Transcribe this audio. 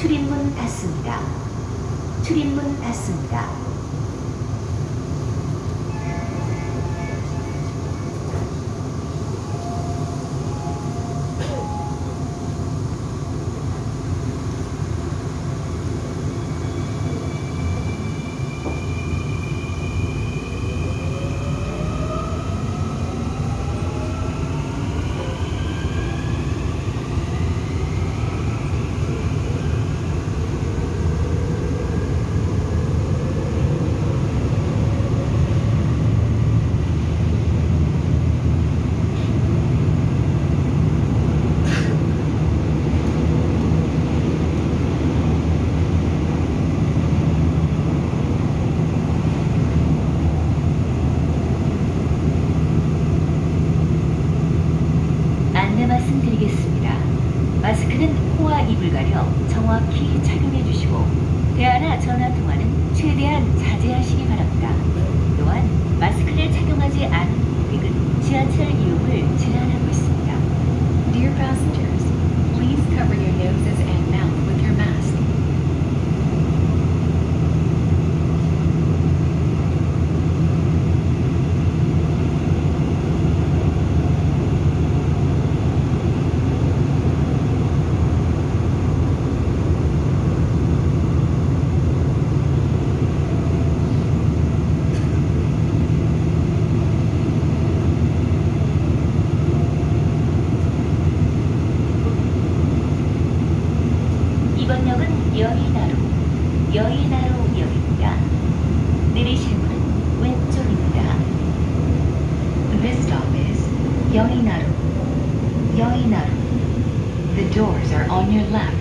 출입문 닫습니다. 출입문 닫습니다. 마스크는 코와 입을 가려 정확히 착용해 주시고 대화나 전화 통화는 최대한 자제하시기 바랍니다. 또한 마스크를 착용하지 않은 고객은 지하철 이용을 제한하고 있습니다. 이번 역은 여의나루, 여의나루역입니다. 내리실 문은 왼쪽입니다. This stop is Yoinaru. Yoinaru. The doors are on your left.